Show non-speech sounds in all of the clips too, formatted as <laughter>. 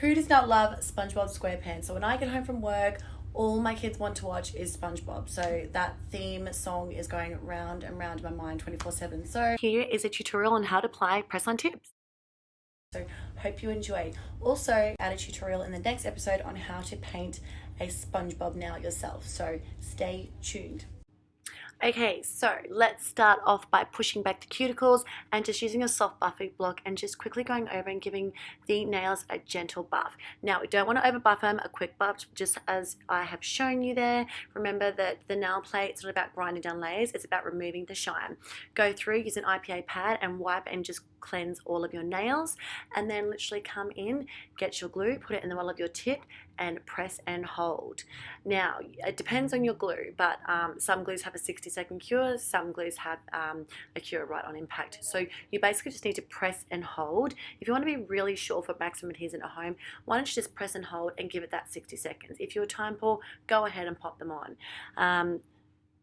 Who does not love SpongeBob SquarePants? So when I get home from work, all my kids want to watch is SpongeBob. So that theme song is going round and round in my mind 24 7. So here is a tutorial on how to apply press on tips. So hope you enjoy. Also add a tutorial in the next episode on how to paint a SpongeBob now yourself. So stay tuned. Okay, so let's start off by pushing back the cuticles and just using a soft buffing block and just quickly going over and giving the nails a gentle buff. Now, we don't want to over buff them, a quick buff just as I have shown you there. Remember that the nail plate is not about grinding down layers, it's about removing the shine. Go through, use an IPA pad and wipe and just cleanse all of your nails and then literally come in, get your glue, put it in the middle of your tip and press and hold. Now, it depends on your glue, but um, some glues have a 60 second cure, some glues have um, a cure right on impact. So you basically just need to press and hold. If you want to be really sure for maximum adhesion at home, why don't you just press and hold and give it that 60 seconds. If you're time poor, go ahead and pop them on. Um,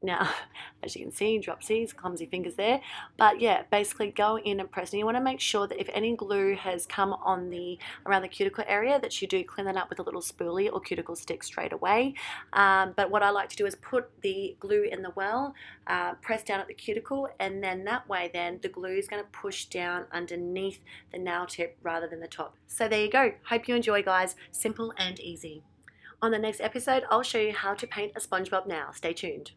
now, <laughs> as you can see, dropsies, clumsy fingers there. But yeah, basically go in and press. And you want to make sure that if any glue has come on the around the cuticle area, that you do clean that up with a little spoolie or cuticle stick straight away. Um, but what I like to do is put the glue in the well, uh, press down at the cuticle, and then that way then the glue is going to push down underneath the nail tip rather than the top. So there you go. Hope you enjoy guys. Simple and easy. On the next episode, I'll show you how to paint a SpongeBob now. Stay tuned.